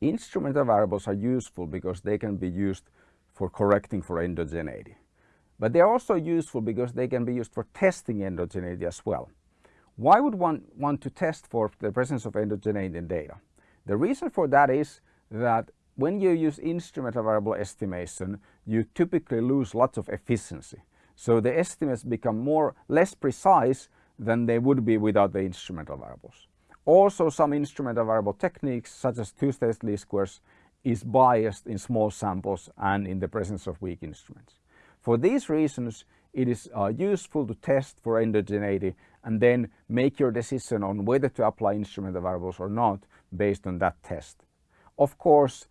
Instrumental variables are useful because they can be used for correcting for endogeneity. But they're also useful because they can be used for testing endogeneity as well. Why would one want to test for the presence of endogeneity in data? The reason for that is that when you use instrumental variable estimation, you typically lose lots of efficiency. So the estimates become more less precise than they would be without the instrumental variables. Also some instrumental variable techniques such as two-stage least squares is biased in small samples and in the presence of weak instruments. For these reasons it is uh, useful to test for endogeneity and then make your decision on whether to apply instrumental variables or not based on that test. Of course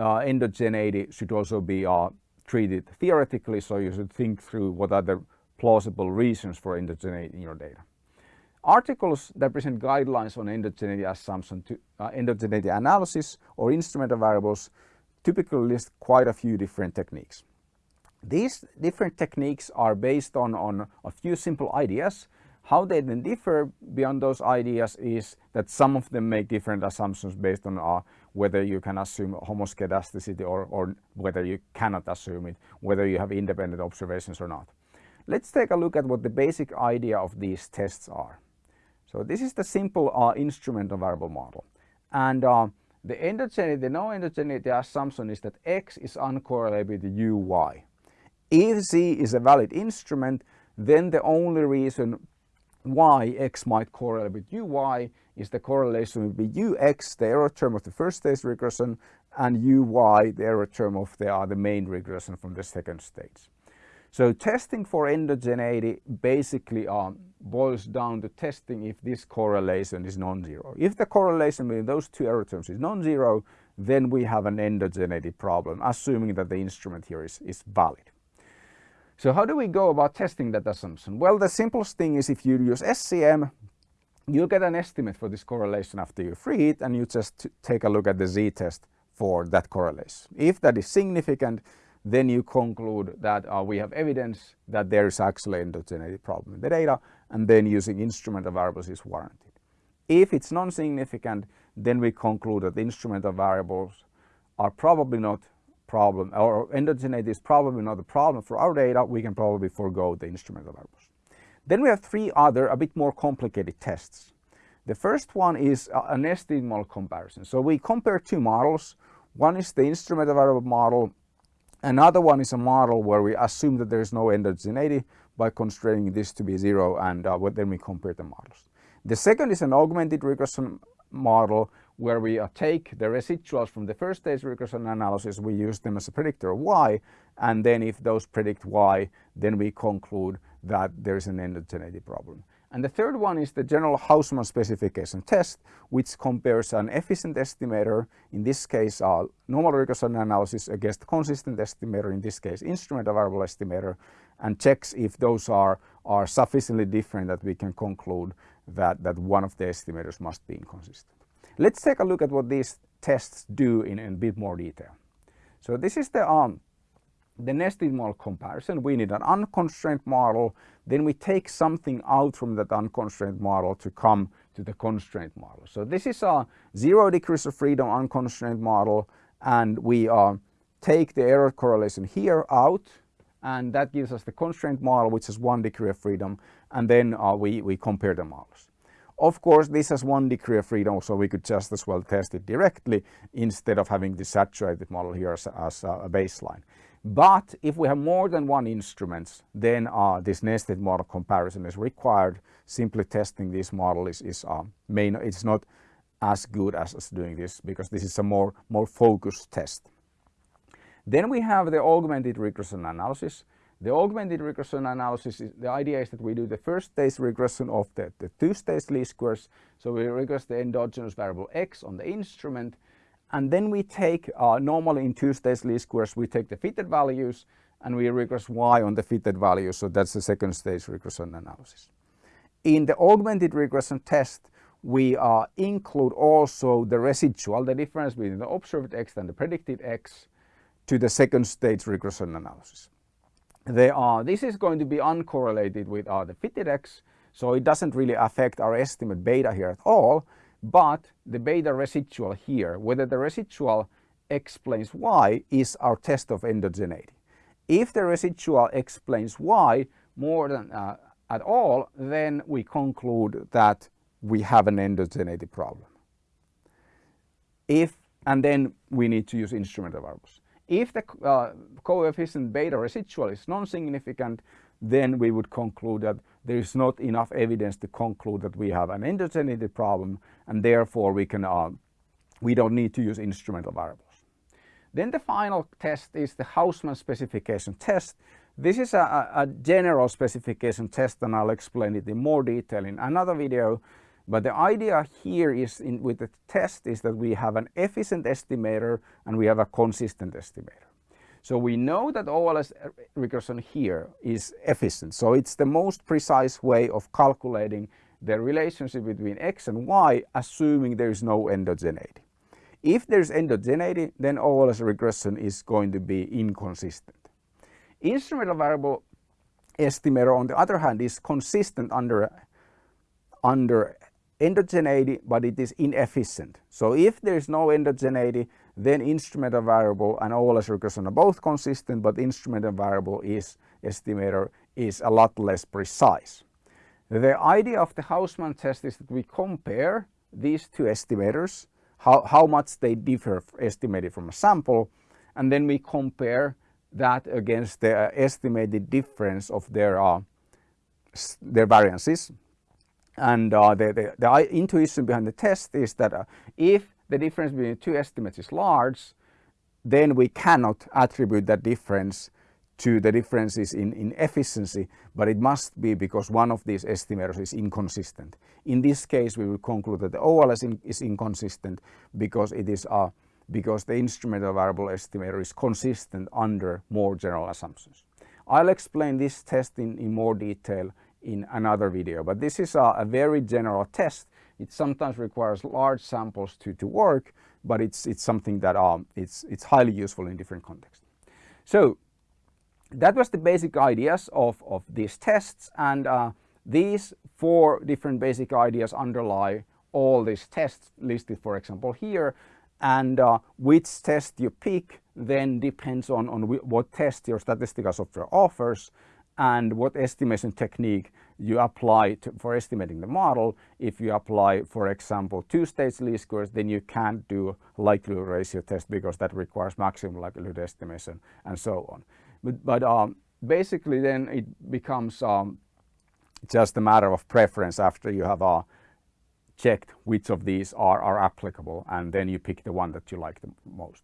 uh, endogeneity should also be uh, treated theoretically, so you should think through what are the plausible reasons for endogeneity in your data. Articles that present guidelines on endogeneity assumption to uh, endogeneity analysis or instrumental variables typically list quite a few different techniques. These different techniques are based on, on a few simple ideas. How they then differ beyond those ideas is that some of them make different assumptions based on uh, whether you can assume homoscedasticity or, or whether you cannot assume it, whether you have independent observations or not. Let's take a look at what the basic idea of these tests are. So this is the simple uh, instrumental variable model. And uh, the endogeneity, the no endogeneity assumption is that X is uncorrelated with UY. If Z is a valid instrument, then the only reason why X might correlate with UY is the correlation between UX, the error term of the first stage regression, and UY, the error term of the, uh, the main regression from the second stage. So testing for endogeneity basically um, boils down to testing if this correlation is non-zero. If the correlation between those two error terms is non-zero, then we have an endogeneity problem, assuming that the instrument here is, is valid. So how do we go about testing that assumption? Well, the simplest thing is if you use SEM, you get an estimate for this correlation after you free it and you just take a look at the z-test for that correlation. If that is significant, then you conclude that uh, we have evidence that there is actually endogeneity problem in the data and then using instrumental variables is warranted. If it's non-significant, then we conclude that the instrumental variables are probably not problem or endogeneity is probably not a problem for our data, we can probably forego the instrumental variables. Then we have three other a bit more complicated tests. The first one is a nested model comparison. So we compare two models. One is the instrumental variable model. Another one is a model where we assume that there is no endogeneity by constraining this to be zero and uh, then we compare the models. The second is an augmented regression model where we uh, take the residuals from the first stage regression analysis, we use them as a predictor of y, and then if those predict y, then we conclude that there is an endogeneity problem. And the third one is the general Hausman specification test, which compares an efficient estimator, in this case a normal regression analysis against consistent estimator, in this case instrumental variable estimator, and checks if those are, are sufficiently different that we can conclude that, that one of the estimators must be inconsistent. Let's take a look at what these tests do in, in a bit more detail. So this is the, um, the nested model comparison. We need an unconstrained model. Then we take something out from that unconstrained model to come to the constrained model. So this is a zero degrees of freedom unconstrained model and we uh, take the error correlation here out and that gives us the constrained model which is one degree of freedom and then uh, we, we compare the models. Of course, this has one degree of freedom, so we could just as well test it directly instead of having the saturated model here as, as a baseline. But if we have more than one instrument, then uh, this nested model comparison is required. Simply testing this model is, is uh, main, it's not as good as, as doing this because this is a more, more focused test. Then we have the augmented regression analysis. The augmented regression analysis, is, the idea is that we do the first stage regression of the, the two-stage least squares. So we regress the endogenous variable x on the instrument and then we take, uh, normally in two-stage least squares, we take the fitted values and we regress y on the fitted values. So that's the second stage regression analysis. In the augmented regression test, we uh, include also the residual, the difference between the observed x and the predicted x to the second stage regression analysis they are, this is going to be uncorrelated with uh, the fitted x, so it doesn't really affect our estimate beta here at all. But the beta residual here, whether the residual explains why, is our test of endogeneity. If the residual explains why more than uh, at all, then we conclude that we have an endogeneity problem. If, and then we need to use instrumental variables. If the uh, coefficient beta residual is non-significant, then we would conclude that there is not enough evidence to conclude that we have an endogeneity problem and therefore we can uh, we don't need to use instrumental variables. Then the final test is the Hausman specification test. This is a, a general specification test and I'll explain it in more detail in another video. But the idea here is in, with the test is that we have an efficient estimator and we have a consistent estimator. So we know that OLS regression here is efficient. So it's the most precise way of calculating the relationship between x and y assuming there is no endogeneity. If there's endogeneity, then OLS regression is going to be inconsistent. Instrumental variable estimator on the other hand is consistent under, under endogeneity, but it is inefficient. So if there is no endogeneity, then instrumental variable and OLS regression are both consistent, but instrumental variable is estimator is a lot less precise. The idea of the Hausman test is that we compare these two estimators, how, how much they differ estimated from a sample, and then we compare that against the estimated difference of their, uh, their variances. And uh, the, the, the, intuition behind the test is that uh, if the difference between two estimates is large, then we cannot attribute that difference to the differences in, in efficiency, but it must be because one of these estimators is inconsistent. In this case, we will conclude that the OLS in, is inconsistent because it is a, because the instrumental variable estimator is consistent under more general assumptions. I'll explain this test in, in more detail in another video, but this is a, a very general test it sometimes requires large samples to, to work, but it's, it's something that um, it's, it's highly useful in different contexts. So that was the basic ideas of, of these tests and uh, these four different basic ideas underlie all these tests listed for example here and uh, which test you pick then depends on, on what test your statistical software offers and what estimation technique you apply to, for estimating the model. If you apply, for example, two-stage least squares, then you can't do likelihood ratio test because that requires maximum likelihood estimation and so on. But, but um, basically then it becomes um, just a matter of preference after you have uh, checked which of these are, are applicable and then you pick the one that you like the most.